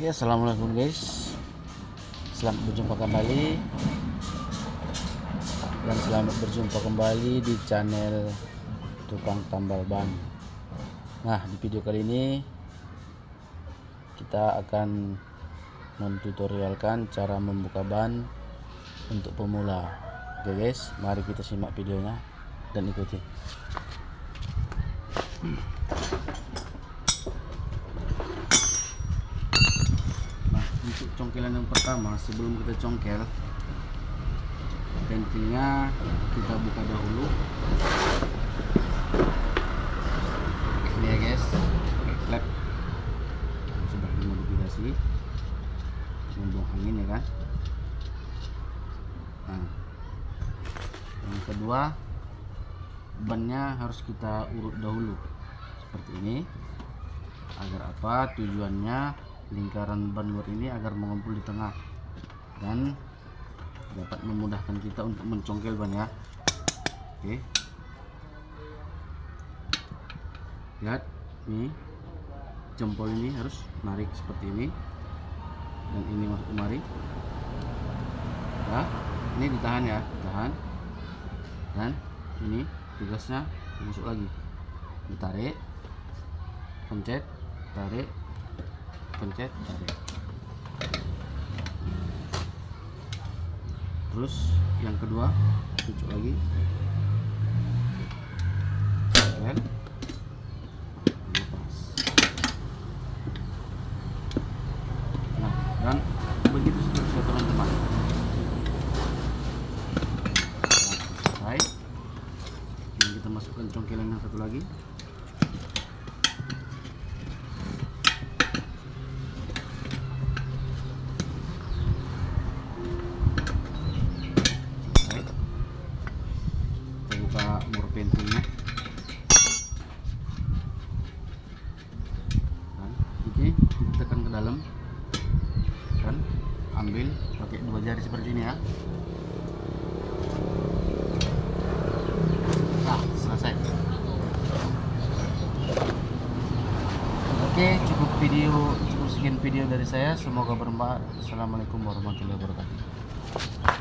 Ya, assalamualaikum guys. Selamat berjumpa kembali dan selamat berjumpa kembali di channel tukang tambal ban. Nah, di video kali ini kita akan mentutorialkan cara membuka ban untuk pemula. Oke guys, mari kita simak videonya dan ikuti untuk congkelan yang pertama sebelum kita congkel pentingnya kita buka dahulu. Ini ya guys klep sudah dimodifikasi membuang angin ya kan? Nah yang kedua bannya harus kita urut dahulu seperti ini agar apa? Tujuannya lingkaran ban luar ini agar mengumpul di tengah dan dapat memudahkan kita untuk mencongkel ban ya. Oke. Lihat ini jempol ini harus narik seperti ini. Dan ini masuk kemari. Ya ini ditahan ya tahan dan ini tugasnya masuk lagi. Ditarik pencet tarik pencet. Terus yang kedua cucuk lagi. Dan lepas. Nah dan begitu seterusnya teman-teman. Nah, selesai. Ini kita masukkan congkelan yang satu lagi Selesai. kita buka mur pentingnya dan ini kita tekan ke dalam. Dan ambil pakai dua jari seperti ini ya. Nah selesai. Oke cukup video cukup sekian video dari saya. Semoga bermanfaat. Assalamualaikum warahmatullahi wabarakatuh